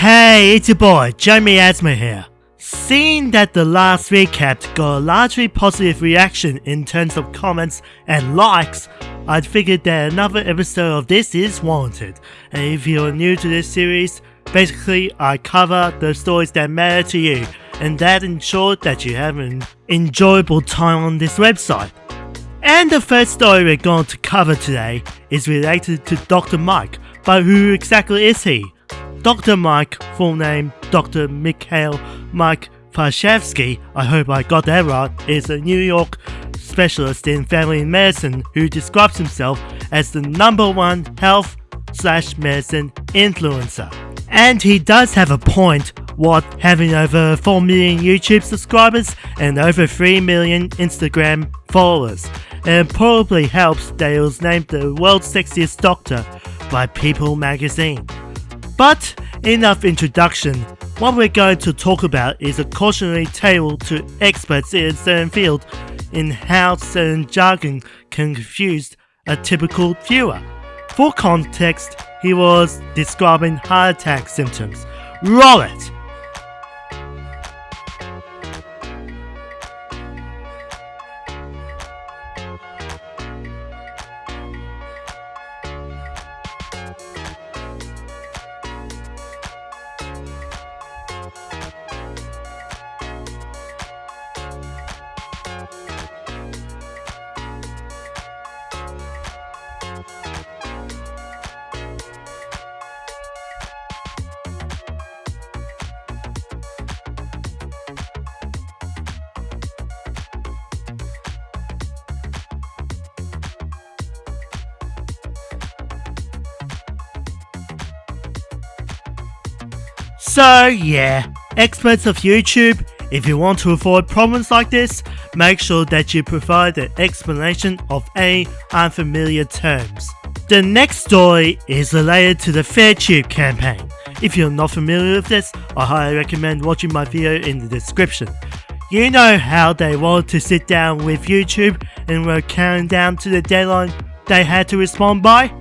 Hey, it's your boy, Jamie Asma here. Seeing that the last recap got a largely positive reaction in terms of comments and likes, I figured that another episode of this is warranted. And if you're new to this series, basically I cover the stories that matter to you, and that ensures that you have an enjoyable time on this website. And the first story we're going to cover today is related to Dr. Mike, but who exactly is he? Dr. Mike, full name Dr. Mikhail Mike Varshavski, I hope I got that right, is a New York specialist in family medicine who describes himself as the number one health slash medicine influencer. And he does have a point, what, having over 4 million YouTube subscribers and over 3 million Instagram followers. And probably helps that he was named the world's sexiest doctor by People magazine. But enough introduction. What we're going to talk about is a cautionary tale to experts in a certain field in how certain jargon can confuse a typical viewer. For context, he was describing heart attack symptoms. Roll it! So yeah, experts of YouTube, if you want to avoid problems like this, make sure that you provide an explanation of any unfamiliar terms. The next story is related to the FairTube campaign. If you're not familiar with this, I highly recommend watching my video in the description. You know how they wanted to sit down with YouTube and were counting down to the deadline they had to respond by?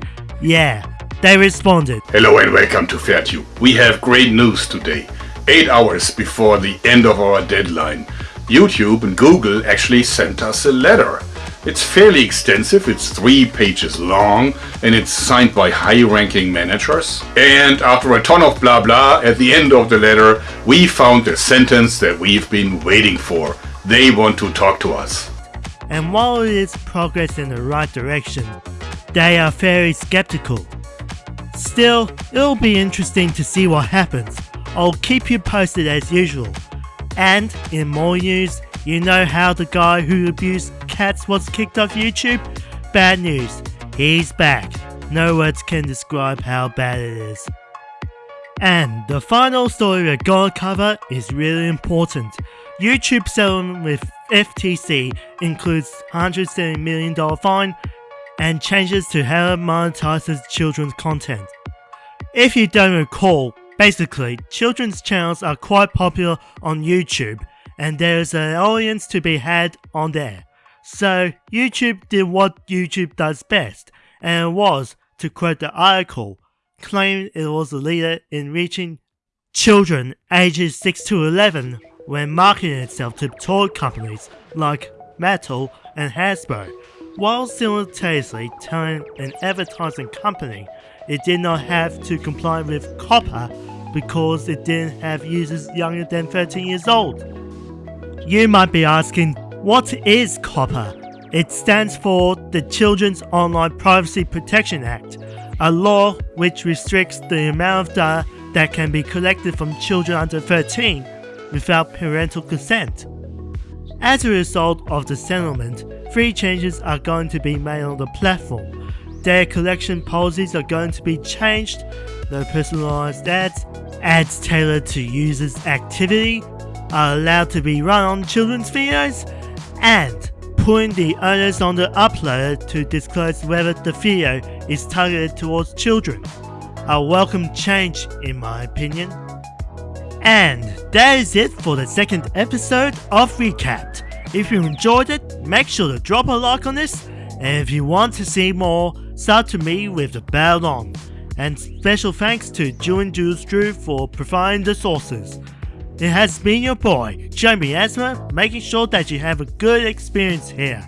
Yeah, they responded. Hello and welcome to FairTube. We have great news today. 8 hours before the end of our deadline, YouTube and Google actually sent us a letter. It's fairly extensive, it's 3 pages long and it's signed by high-ranking managers. And after a ton of blah blah, at the end of the letter, we found the sentence that we've been waiting for. They want to talk to us. And while it is progress in the right direction, they are very skeptical. Still, it'll be interesting to see what happens. I'll keep you posted as usual. And in more news, you know how the guy who abused cats was kicked off YouTube? Bad news, he's back. No words can describe how bad it is. And the final story we're gonna cover is really important. YouTube settlement with FTC includes $170 million fine and changes to how it monetizes children's content. If you don't recall, basically, children's channels are quite popular on YouTube and there's an audience to be had on there. So YouTube did what YouTube does best, and was, to quote the article, claim it was a leader in reaching children ages 6 to 11 when marketing itself to toy companies like Mattel and Hasbro while simultaneously telling an advertising company it did not have to comply with COPPA because it didn't have users younger than 13 years old. You might be asking, what is COPPA? It stands for the Children's Online Privacy Protection Act, a law which restricts the amount of data that can be collected from children under 13 without parental consent. As a result of the settlement, three changes are going to be made on the platform. Their collection policies are going to be changed, no personalized ads, ads tailored to users' activity are allowed to be run on children's videos, and putting the onus on the uploader to disclose whether the video is targeted towards children. A welcome change in my opinion. And that is it for the second episode of Recapped. If you enjoyed it, make sure to drop a like on this, and if you want to see more, sub to me with the bell on. and special thanks to and Jules Drew for providing the sources. It has been your boy, Jamie Asma, making sure that you have a good experience here.